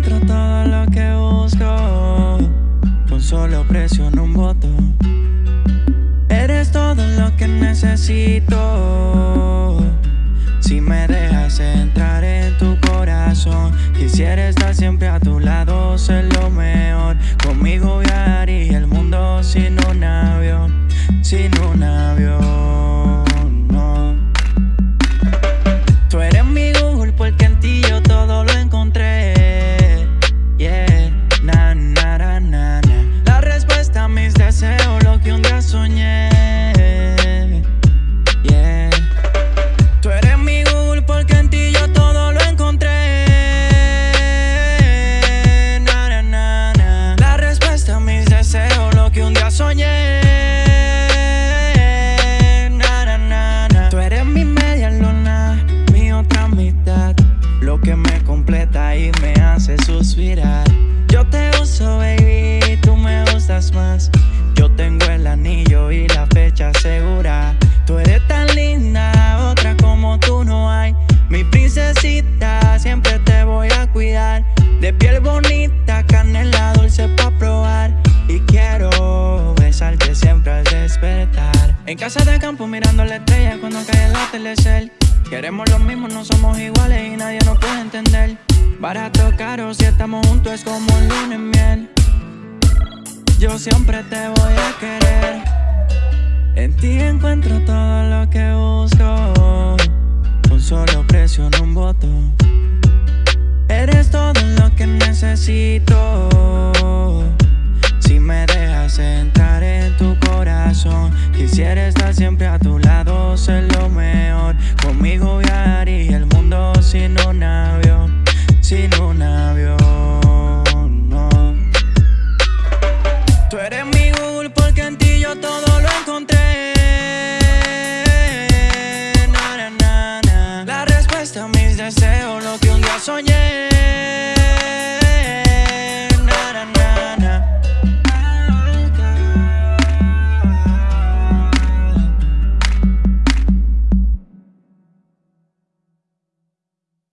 encuentro todo lo que busco. Con solo presiono un botón. Eres todo lo que necesito. Si me dejas entrar en tu corazón, quisiera estar siempre a tu lado, ser lo mejor. Conmigo viajaría el mundo sin un avión, sin un Yo tengo el anillo y la fecha segura. Tú eres tan linda, otra como tú no hay. Mi princesita, siempre te voy a cuidar. De piel bonita, canela dulce pa' probar. Y quiero besarte siempre al despertar. En casa de campo mirando la estrella cuando cae el atardecer. Queremos lo mismo, no somos iguales y nadie nos puede entender. Barato, caro, si estamos juntos es como un lunes miel. Yo siempre te voy a querer. En ti encuentro todo lo que busco. Con solo presión un voto. Eres todo lo que necesito. Si me dejas entrar en tu corazón Quisiera estar siempre a tu lado, ser lo mejor. Conmigo viajaría el mundo sin un avión Sin una Deseo lo que un día soñé.